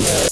Yeah.